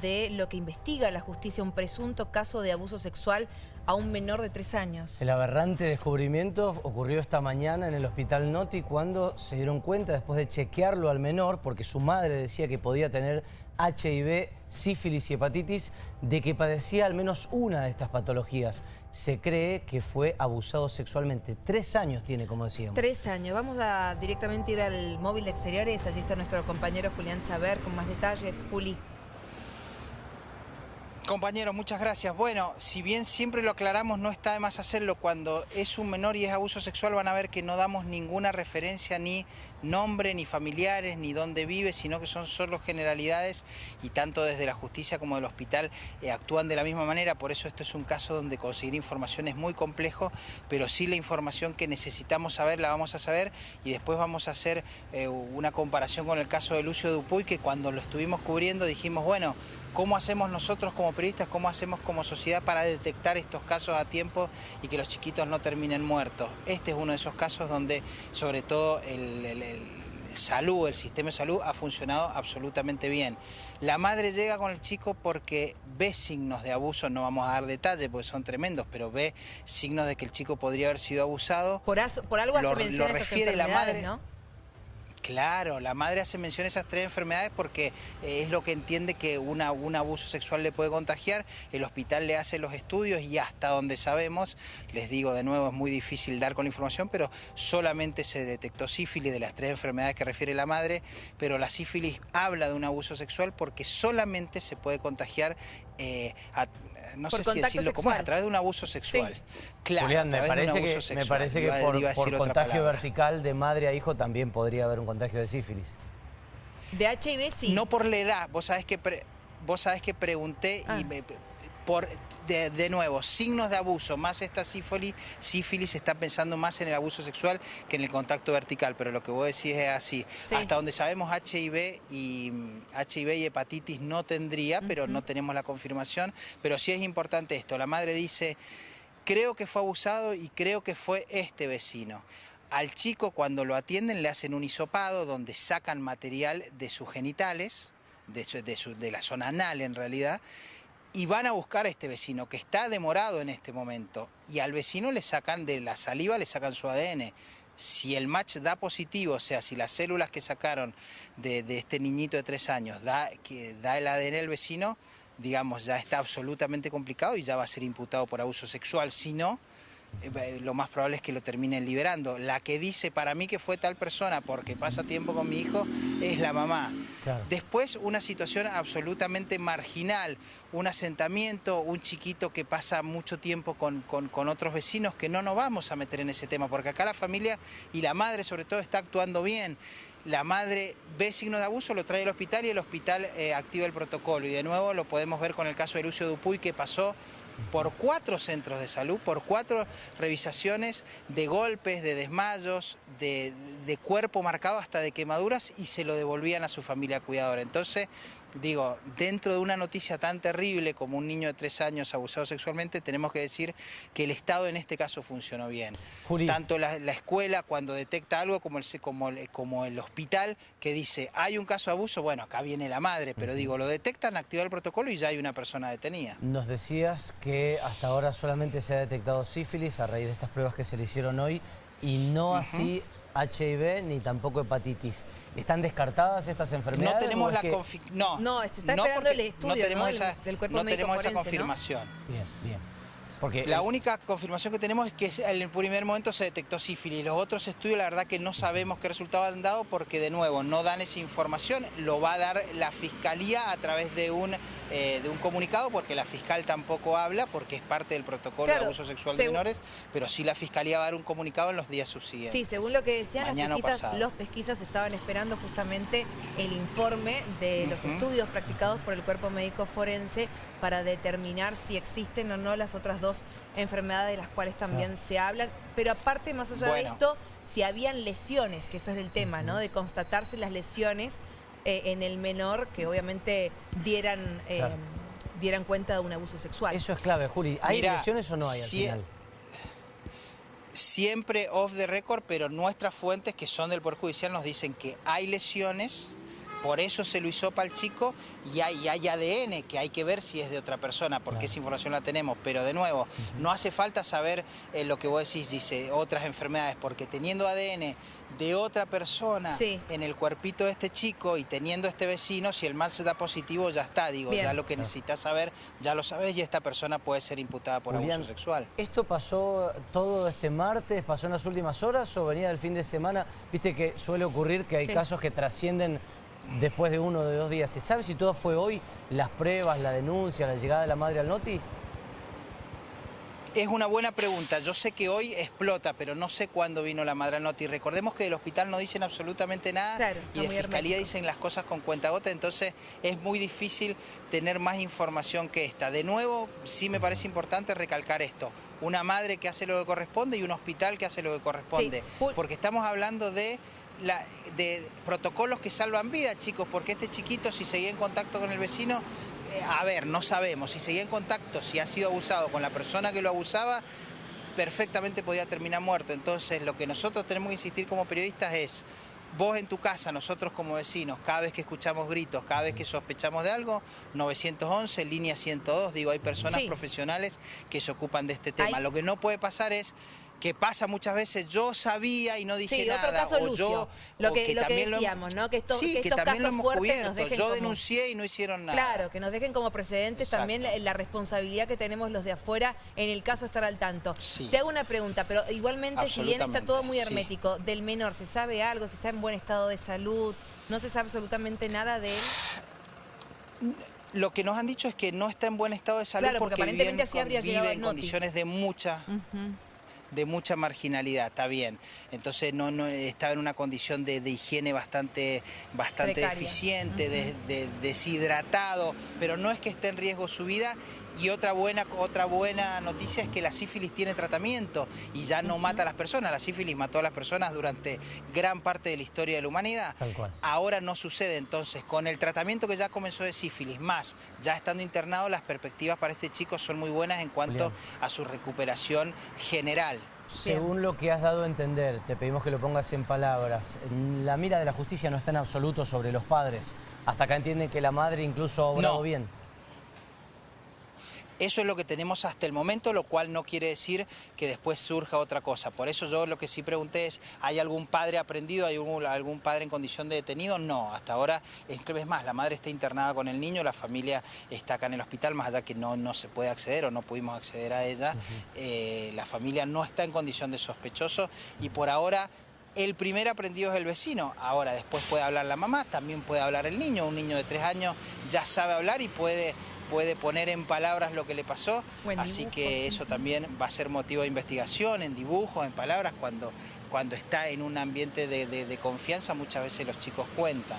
de lo que investiga la justicia, un presunto caso de abuso sexual a un menor de tres años. El aberrante descubrimiento ocurrió esta mañana en el hospital Noti cuando se dieron cuenta después de chequearlo al menor, porque su madre decía que podía tener HIV, sífilis y hepatitis, de que padecía al menos una de estas patologías. Se cree que fue abusado sexualmente. Tres años tiene, como decíamos. Tres años. Vamos a directamente ir al móvil de exteriores. Allí está nuestro compañero Julián Chaver con más detalles. Juli. Compañero, muchas gracias. Bueno, si bien siempre lo aclaramos, no está de más hacerlo. Cuando es un menor y es abuso sexual van a ver que no damos ninguna referencia, ni nombre, ni familiares, ni dónde vive, sino que son solo generalidades y tanto desde la justicia como del hospital eh, actúan de la misma manera. Por eso esto es un caso donde conseguir información es muy complejo, pero sí la información que necesitamos saber la vamos a saber y después vamos a hacer eh, una comparación con el caso de Lucio Dupuy, que cuando lo estuvimos cubriendo dijimos, bueno, ¿cómo hacemos nosotros como periodistas, cómo hacemos como sociedad para detectar estos casos a tiempo y que los chiquitos no terminen muertos? Este es uno de esos casos donde sobre todo el, salud, el sistema de salud ha funcionado absolutamente bien. La madre llega con el chico porque ve signos de abuso, no vamos a dar detalles porque son tremendos, pero ve signos de que el chico podría haber sido abusado. Por, algo lo, lo refiere la madre. ¿no? Claro, la madre hace mención a esas tres enfermedades porque eh, es lo que entiende que un abuso sexual le puede contagiar. El hospital le hace los estudios y hasta donde sabemos, les digo de nuevo, es muy difícil dar con la información, pero solamente se detectó sífilis de las tres enfermedades que refiere la madre, pero la sífilis habla de un abuso sexual porque solamente se puede contagiar eh, no sé si decirlo como a través de un abuso sexual. Claro, Julián, me parece, que, me parece que por, contagio vertical de madre a hijo también podría haber un contagio de sífilis. De HIV sí. No por la edad, vos sabés que, vos sabés que pregunté y ah. me, por, de, nuevo, signos de abuso, más esta sífilis, sífilis está pensando más en el abuso sexual que en el contacto vertical, pero lo que vos decís es así. Hasta donde sabemos HIV y HIV y hepatitis no tendría, pero no tenemos la confirmación, pero sí es importante esto. La madre dice, creo que fue abusado y creo que fue este vecino. Al chico cuando lo atienden le hacen un hisopado donde sacan material de sus genitales, de, de la zona anal en realidad, y van a buscar a este vecino que está demorado en este momento y al vecino le sacan de la saliva, le sacan su ADN. Si el match da positivo, o sea, si las células que sacaron de, este niñito de tres años da, que da el ADN al vecino, digamos, ya está absolutamente complicado y ya va a ser imputado por abuso sexual. Si no, lo más probable es que lo terminen liberando. La que dice para mí que fue tal persona porque pasa tiempo con mi hijo es la mamá. Después una situación absolutamente marginal, un asentamiento, un chiquito que pasa mucho tiempo con, con, otros vecinos, que no nos vamos a meter en ese tema, porque acá la familia y la madre sobre todo está actuando bien. La madre ve signos de abuso, lo trae al hospital y el hospital eh, activa el protocolo. Y de nuevo lo podemos ver con el caso de Lucio Dupuy que pasó por cuatro centros de salud, por cuatro revisaciones de golpes, de desmayos, de, cuerpo marcado hasta de quemaduras y se lo devolvían a su familia cuidadora. Entonces, digo, dentro de una noticia tan terrible como un niño de tres años abusado sexualmente, tenemos que decir que el Estado en este caso funcionó bien. Tanto la, escuela cuando detecta algo como el, como, como el hospital que dice, hay un caso de abuso, bueno, acá viene la madre, pero digo, lo detectan, activa el protocolo y ya hay una persona detenida. Nos decías que hasta ahora solamente se ha detectado sífilis a raíz de estas pruebas que se le hicieron hoy y no así HIV ni tampoco hepatitis. ¿Están descartadas estas enfermedades? No tenemos la no, no, está esperando el estudio no tenemos esa, del cuerpo no tenemos esa confirmación. Bien, bien la única confirmación que tenemos es que en el primer momento se detectó sífilis. Los otros estudios la verdad que no sabemos qué resultado han dado porque de nuevo no dan esa información. Lo va a dar la Fiscalía a través de un, eh, de un comunicado porque la fiscal tampoco habla porque es parte del protocolo de abuso sexual de menores, pero sí la Fiscalía va a dar un comunicado en los días subsiguientes. Sí, según lo que decían, los pesquisas estaban esperando justamente el informe de los estudios practicados por el cuerpo médico forense para determinar si existen o no las otras dos enfermedades de las cuales también se hablan. Pero aparte, más allá de esto, si habían lesiones, que eso es el tema, ¿no? De constatarse las lesiones eh, en el menor que obviamente dieran... Eh, dieran cuenta de un abuso sexual. Eso es clave, Juli. ¿Hay lesiones o no hay al final? Siempre off the record, pero nuestras fuentes que son del Poder Judicial nos dicen que hay lesiones por eso se lo hizo para el chico y hay, hay, ADN que hay que ver si es de otra persona, porque esa información la tenemos. Pero de nuevo, no hace falta saber eh, lo que vos decís, dice, otras enfermedades, porque teniendo ADN de otra persona en el cuerpito de este chico y teniendo este vecino, si el mal se da positivo, ya está, digo, ya lo que necesitas saber, ya lo sabes y esta persona puede ser imputada por abuso sexual. ¿Esto pasó todo este martes, pasó en las últimas horas o venía del fin de semana? Viste que suele ocurrir que hay casos que trascienden después de uno o de dos días. ¿Se sabe si todo fue hoy? ¿Las pruebas, la denuncia, la llegada de la madre al noti? Es una buena pregunta. Yo sé que hoy explota, pero no sé cuándo vino la madre al noti. Recordemos que del hospital no dicen absolutamente nada y de fiscalía dicen las cosas con cuenta gota, entonces es muy difícil tener más información que esta. De nuevo, sí me parece importante recalcar esto. Una madre que hace lo que corresponde y un hospital que hace lo que corresponde. Porque estamos hablando de de protocolos que salvan vidas, chicos, porque este chiquito, si seguía en contacto con el vecino, eh, a ver, no sabemos, si seguía en contacto, si ha sido abusado con la persona que lo abusaba, perfectamente podía terminar muerto. Entonces, lo que nosotros tenemos que insistir como periodistas es, vos en tu casa, nosotros como vecinos, cada vez que escuchamos gritos, cada vez que sospechamos de algo, 911, línea 102, digo, hay personas profesionales que se ocupan de este tema. Lo que no puede pasar es que pasa muchas veces, yo sabía y no dije nada, o yo, lo que, también decíamos, ¿no? Que, estos, sí, que, también lo hemos cubierto, yo denuncié y no hicieron nada. Claro, que nos dejen como precedentes también la, responsabilidad que tenemos los de afuera en el caso de estar al tanto. Te hago una pregunta, pero igualmente, si bien está todo muy hermético, del menor, ¿se sabe algo? ¿Si está en buen estado de salud? ¿No se sabe absolutamente nada de él? Lo que nos han dicho es que no está en buen estado de salud porque, aparentemente así habría vive en condiciones de mucha de mucha marginalidad, está bien. Entonces no, no estaba en una condición de, higiene bastante, bastante deficiente, deshidratado, pero no es que esté en riesgo su vida y otra buena, otra buena noticia es que la sífilis tiene tratamiento y ya no mata a las personas. La sífilis mató a las personas durante gran parte de la historia de la humanidad. Ahora no sucede entonces. Con el tratamiento que ya comenzó de sífilis, más ya estando internado, las perspectivas para este chico son muy buenas en cuanto a su recuperación general. Según lo que has dado a entender, te pedimos que lo pongas en palabras, la mira de la justicia no está en absoluto sobre los padres. Hasta acá entienden que la madre incluso ha obrado bien. Eso es lo que tenemos hasta el momento, lo cual no quiere decir que después surja otra cosa. Por eso yo lo que sí pregunté es, ¿hay algún padre aprendido? ¿Hay algún, padre en condición de detenido? No, hasta ahora, es más, la madre está internada con el niño, la familia está acá en el hospital, más allá que no, no se puede acceder o no pudimos acceder a ella, eh, la familia no está en condición de sospechoso y por ahora el primer aprendido es el vecino. Ahora, después puede hablar la mamá, también puede hablar el niño. Un niño de tres años ya sabe hablar y puede puede poner en palabras lo que le pasó, así que eso también va a ser motivo de investigación, en dibujos, en palabras, cuando, cuando está en un ambiente de confianza muchas veces los chicos cuentan.